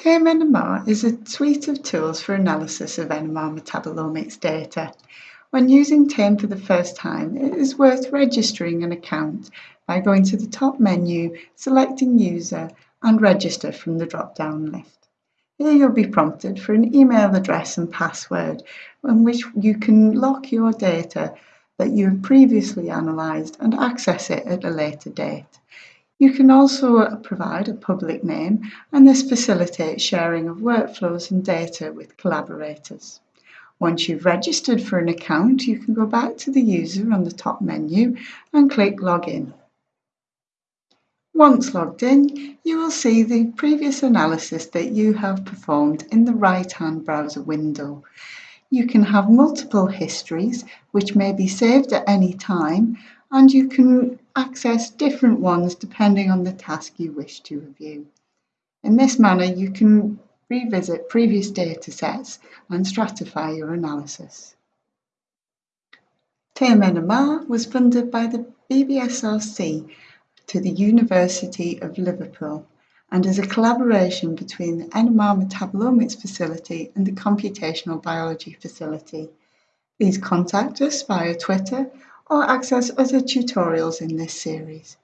TameNMR is a suite of tools for analysis of NMR metabolomics data. When using TAME for the first time, it is worth registering an account by going to the top menu, selecting User, and Register from the drop-down list. Here you'll be prompted for an email address and password in which you can lock your data that you have previously analysed and access it at a later date. You can also uh, provide a public name and this facilitates sharing of workflows and data with collaborators. Once you've registered for an account, you can go back to the user on the top menu and click Login. Once logged in, you will see the previous analysis that you have performed in the right-hand browser window. You can have multiple histories, which may be saved at any time, and you can access different ones depending on the task you wish to review. In this manner, you can revisit previous data sets and stratify your analysis. TameNMR was funded by the BBSRC to the University of Liverpool and is a collaboration between the NMR Metabolomics Facility and the Computational Biology Facility. Please contact us via Twitter or access other tutorials in this series.